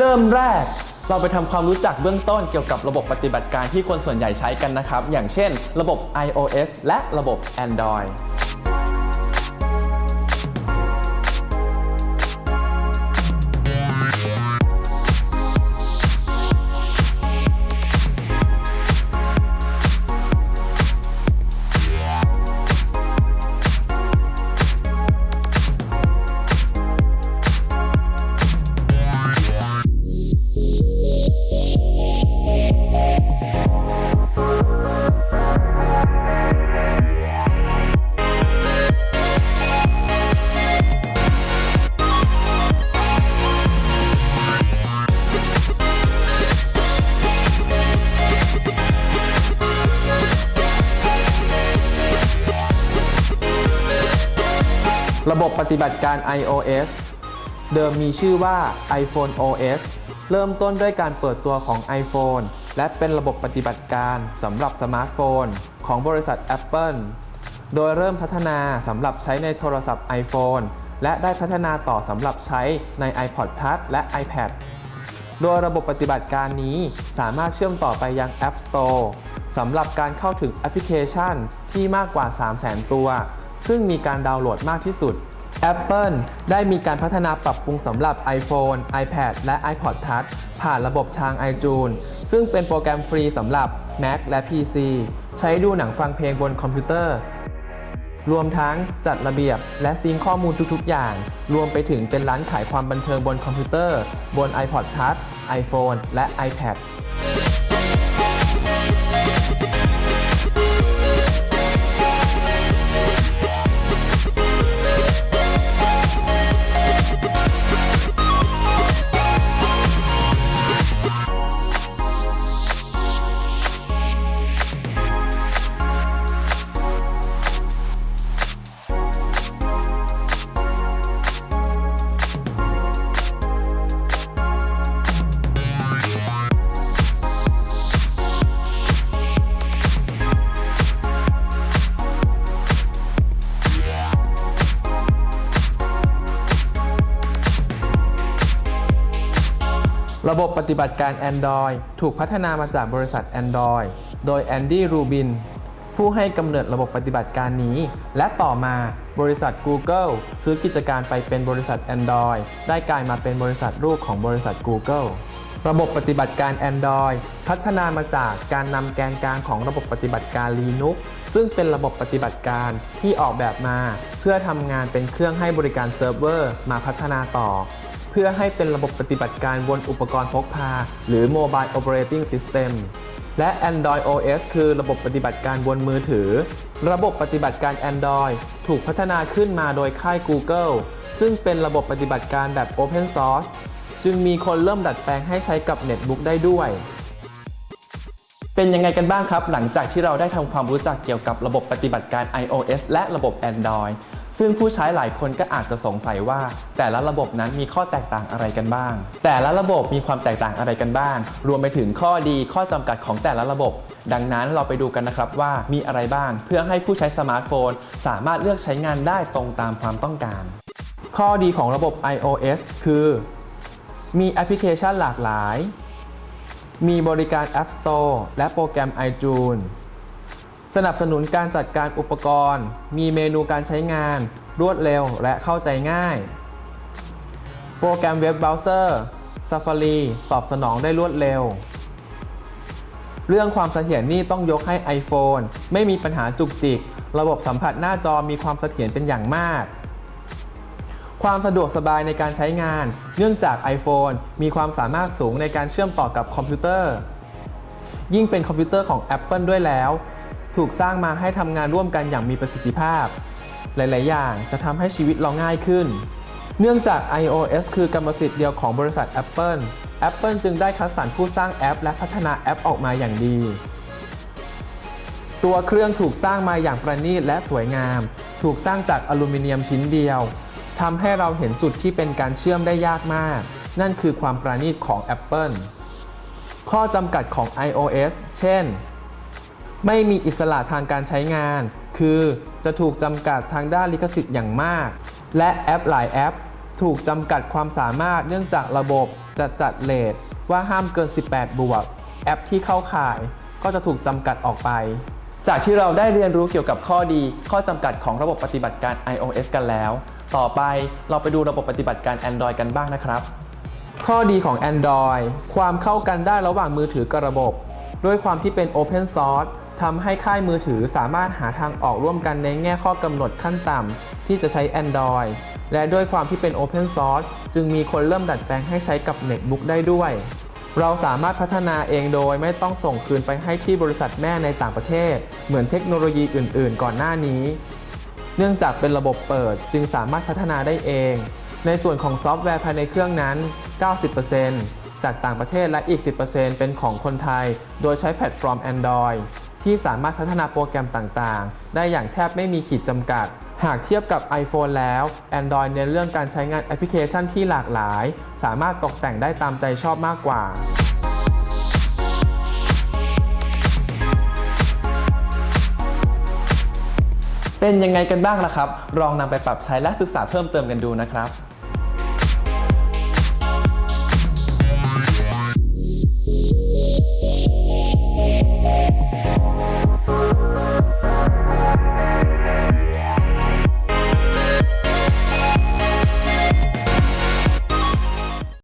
เริ่มแรกเราไปทำความรู้จักเบื้องต้นเกี่ยวกับระบบปฏิบัติการที่คนส่วนใหญ่ใช้กันนะครับ อย่างเช่น ระบบ iOS และระบบ Android ระบบปฏิบัติการ iOS เดิมมีชื่อว่า iPhone OS เริ่มต้นด้วยการเปิดตัวของ iPhone และเป็นระบบปฏิบัติการสำหรับสมาร์ทโฟน ของบริษัท Apple โดยเริ่มพัฒนาสำหรับใช้ในโทรศัพท์ iPhone และได้พัฒนาต่อสำหรับใช้ใน iPod Touch และ iPad โดยระบบปฏิบัติการนี้สามารถเชื่อมต่อไปยัง App Store สำหรับการเข้าถึงแอปพลิเคชันที่มากกว่า 300,000 ตัว ซึ่งมีการดาวน์โหลดมากที่สุด Apple ได้มีการพัฒนาปรับปรุงสำหรับ iPhone, iPad และ iPod Touch ผ่านระบบทาง iTunes ซึ่งเป็นโปรแกรมฟรีสำหรับ Mac และ PC ใช้ดูหนังฟังเพลงบนคอมพิวเตอร์ รวมทั้งจัดระเบียบและซิงข้อมูลทุกๆ อย่าง รวมไปถึงเป็นร้านขายความบันเทิงบนคอมพิวเตอร์ บน iPod Touch iPhone และ iPad ระบบปฏิบัติการ Android ถูกพัฒนามาจากบริษัท Android โดยแอนดี้รูบินผู้ให้กำเนิดระบบปฏิบัติการนี้ และต่อมาบริษัท Google ซื้อกิจการไปเป็นบริษัท Android ได้กลายมาเป็นบริษัทลูกของบริษัท Google ระบบปฏิบัติการ Android พัฒนามาจากการนำแกนกลางของระบบปฏิบัติการ Linux ซึ่งเป็นระบบปฏิบัติการที่ออกแบบมา เพื่อทำงานเป็นเครื่องให้บริการเซิร์ฟเวอร์มาพัฒนาต่อ พื่อให้เป็นระบบปฏิบัติการบนอุปกรณ์พกพา หรือ Mobile Operating System และ Android OS คือระบบปฏิบัติการบนมือถือ ระบบปฏิบัติการ Android ถูกพัฒนาขึ้นมาโดยค่าย Google ซึ่งเป็นระบบปฏิบัติการแบบ Open Source จึงมีคนเริ่มดัดแปลงให้ใช้กับเน็ตบุ๊กได้ด้วย เป็นยังไงกันบ้างครับ หลังจากที่เราได้ทำความรู้จักเกี่ยวกับระบบปฏิบัติการ iOS และระบบ Android ซึ่งผู้ใช้หลายคนก็อาจจะสงสัยว่า แต่ละระบบนั้นมีข้อแตกต่างอะไรกันบ้าง แต่ละระบบมีความแตกต่างอะไรกันบ้าง รวมไปถึงข้อดีข้อจำกัดของแต่ละระบบ ดังนั้นเราไปดูกันนะครับว่ามีอะไรบ้าง เพื่อให้ผู้ใช้สมาร์ทโฟน สามารถเลือกใช้งานได้ตรงตามความต้องการ ข้อดีของระบบ iOS คือ มีแอปพลิเคชันหลากหลาย มีบริการ App Store และโปรแกรม iTunes สนับสนุนการจัดการอุปกรณ์ มีเมนูการใช้งาน รวดเร็วและเข้าใจง่าย โปรแกรมเว็บเบราว์เซอร์ Safari ตอบสนองได้รวดเร็ว เรื่องความเสถียรนี่ต้องยกให้ iPhone ไม่มีปัญหาจุกจิก ระบบสัมผัสหน้าจอมีความเสถียรเป็นอย่างมาก ความสะดวกสบายในการใช้งาน เนื่องจาก iPhone มีความสามารถสูงในการเชื่อมต่อกับคอมพิวเตอร์ ยิ่งเป็นคอมพิวเตอร์ของ Apple ด้วยแล้ว ถูกสร้างมาให้ทำงานร่วมกันอย่างมีประสิทธิภาพ หลาย ๆ อย่างจะทำให้ชีวิตเราง่ายขึ้น เนื่องจาก iOS คือกรรมสิทธิ์เดียวของบริษัท Apple Apple จึงได้คัดสรรผู้สร้างแอป และพัฒนาแอปออกมาอย่างดี ตัวเครื่องถูกสร้างมาอย่างประณีตและสวยงาม ถูกสร้างจากอลูมิเนียมชิ้นเดียวทำให้เราเห็นจุดที่เป็นการเชื่อมได้ยากมาก นั่นคือความประณีตของ Apple ข้อจำกัดของ iOS เช่น ไม่มีอิสระทางการใช้งาน คือจะถูกจำกัดทางด้านลิขสิทธิ์อย่างมาก และแอปหลายแอป ถูกจำกัดความสามารถเนื่องจากระบบจะจัดเลทว่าห้ามเกิน 18 บวก แอปที่เข้าข่ายก็จะถูกจำกัดออกไป จากที่เราได้เรียนรู้เกี่ยวกับข้อดี ข้อจำกัดของระบบปฏิบัติการ iOS กันแล้ว ต่อไปเราไปดูระบบปฏิบัติการ Android กันบ้างนะครับ ข้อดีของ Android ความเข้ากันได้ระหว่างมือถือกับระบบ ด้วยความที่เป็น Open Source ทำให้ค่ายมือถือสามารถหาทางออกร่วมกันในแง่ข้อกำหนดขั้นต่ำที่จะใช้ Android และด้วยความที่เป็น Open Source จึงมีคนเริ่มดัดแปลงให้ใช้กับ Netbook ได้ด้วย เราสามารถพัฒนาเองโดยไม่ต้องส่งคืนไปให้ที่บริษัทแม่ในต่างประเทศ เหมือนเทคโนโลยีอื่น ๆ ก่อนหน้านี้ เนื่องจากเป็นระบบเปิดจึงสามารถพัฒนาได้เอง ในส่วนของซอฟต์แวร์ภายในเครื่องนั้น 90%จากต่างประเทศและอีก 10%เป็นของคนไทย โดยใช้แพลตฟอร์ม Android ที่สามารถพัฒนาโปรแกรมต่างๆ ได้อย่างแทบไม่มีขีดจำกัด หากเทียบกับ iPhone แล้ว Android เน้นเรื่องการใช้งานแอปพลิเคชันที่หลากหลาย สามารถตกแต่งได้ตามใจชอบมากกว่าเป็นยังไงกันบ้างล่ะครับ ลองนำไปปรับใช้และศึกษาเพิ่มเติมกันดูนะครับ